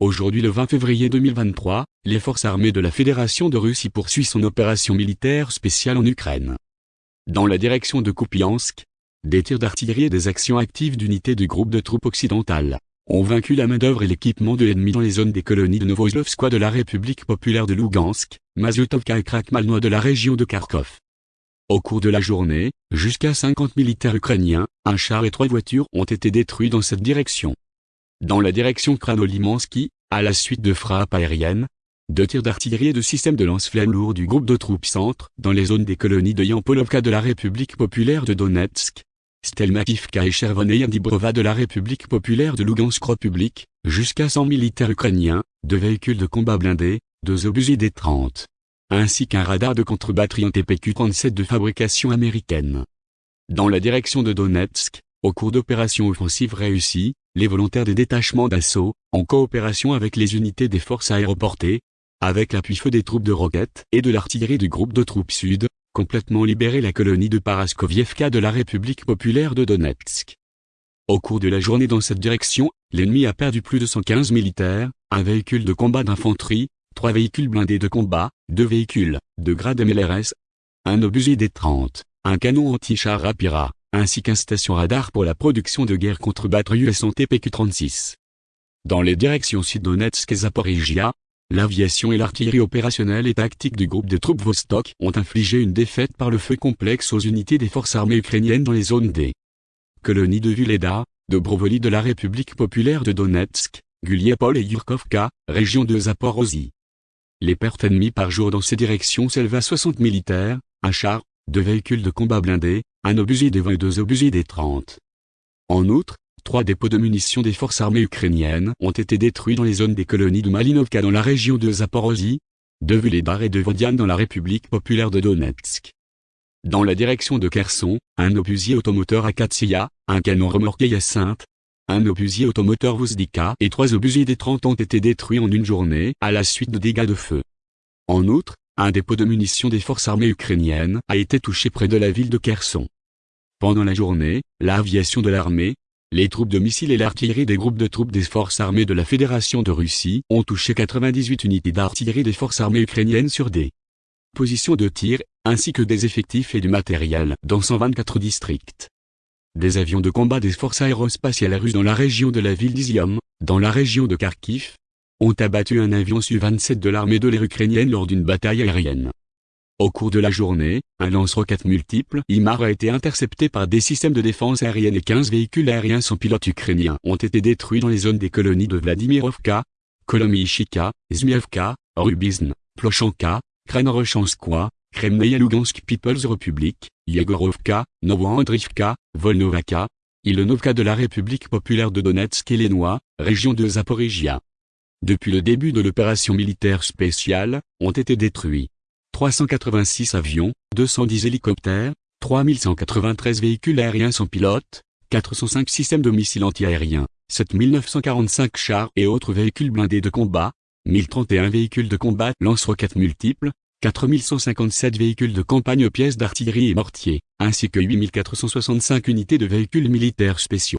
Aujourd'hui le 20 février 2023, les forces armées de la Fédération de Russie poursuivent son opération militaire spéciale en Ukraine. Dans la direction de Kupiansk, des tirs d'artillerie et des actions actives d'unités du groupe de troupes occidentales ont vaincu la main-d'œuvre et l'équipement de l'ennemi dans les zones des colonies de Novoslovskoye de la République populaire de Lugansk, Mazutovka et Krakmalnoye de la région de Kharkov. Au cours de la journée, jusqu'à 50 militaires ukrainiens, un char et trois voitures ont été détruits dans cette direction dans la direction Kranolimansky, à la suite de frappes aériennes, de tirs d'artillerie et de systèmes de lance-flammes lourds du groupe de troupes centre dans les zones des colonies de Yampolovka de la République populaire de Donetsk, Stelmakivka et Chervonaya Dibrova de la République populaire de Lugansk République, jusqu'à 100 militaires ukrainiens, deux véhicules de combat blindés, deux obusiers D-30, ainsi qu'un radar de contre-batterie en TPQ-37 de fabrication américaine. Dans la direction de Donetsk, au cours d'opérations offensives réussies, les volontaires des détachements d'assaut, en coopération avec les unités des forces aéroportées, avec l'appui-feu des troupes de roquettes et de l'artillerie du groupe de troupes sud, complètement libéré la colonie de Paraskovievka de la République populaire de Donetsk. Au cours de la journée dans cette direction, l'ennemi a perdu plus de 115 militaires, un véhicule de combat d'infanterie, trois véhicules blindés de combat, deux véhicules, de grade MLRS, un obusier des 30, un canon anti-char Rapira, ainsi qu'un station radar pour la production de guerre contre batterie US TPQ-36. Dans les directions Sud-Donetsk et Zaporizhia, l'aviation et l'artillerie opérationnelle et tactique du groupe de troupes Vostok ont infligé une défaite par le feu complexe aux unités des forces armées ukrainiennes dans les zones des colonies de Vuleda, de Brovoli de la République populaire de Donetsk, Guliapol et Yurkovka, région de Zaporozhye. Les pertes ennemies par jour dans ces directions s'élèvent à 60 militaires, un char, deux véhicules de combat blindés, un obusier des 20 et deux obusiers des 30. En outre, trois dépôts de munitions des forces armées ukrainiennes ont été détruits dans les zones des colonies de Malinovka dans la région de Zaporozhye, de Vuledar et de Vodian dans la République populaire de Donetsk. Dans la direction de Kherson, un obusier automoteur Akatsiya, un canon remorqué Hyacinthe, un obusier automoteur Vuzdika et trois obusiers des 30 ont été détruits en une journée à la suite de dégâts de feu. En outre, un dépôt de munitions des forces armées ukrainiennes a été touché près de la ville de Kherson. Pendant la journée, l'aviation de l'armée, les troupes de missiles et l'artillerie des groupes de troupes des forces armées de la Fédération de Russie ont touché 98 unités d'artillerie des forces armées ukrainiennes sur des positions de tir, ainsi que des effectifs et du matériel dans 124 districts. Des avions de combat des forces aérospatiales russes dans la région de la ville d'Izium, dans la région de Kharkiv, ont abattu un avion Su-27 de l'armée de l'air ukrainienne lors d'une bataille aérienne. Au cours de la journée, un lance-roquettes multiple IMAR a été intercepté par des systèmes de défense aérienne et 15 véhicules aériens sans pilote ukrainiens ont été détruits dans les zones des colonies de Vladimirovka, Kolomyshika, Zmievka, Rubizn, Plochanka, Kranorochanskoye, Kremnaya Lugansk People's Republic, Yagorovka, Novoandrivka, Volnovaka, Ilonovka de la République populaire de Donetsk et Lenois, région de Zaporizhia depuis le début de l'opération militaire spéciale, ont été détruits 386 avions, 210 hélicoptères, 3193 véhicules aériens sans pilote, 405 systèmes de missiles antiaériens, 7945 chars et autres véhicules blindés de combat, 1031 véhicules de combat lance-roquettes multiples, 4157 véhicules de campagne pièces d'artillerie et mortiers, ainsi que 8465 unités de véhicules militaires spéciaux.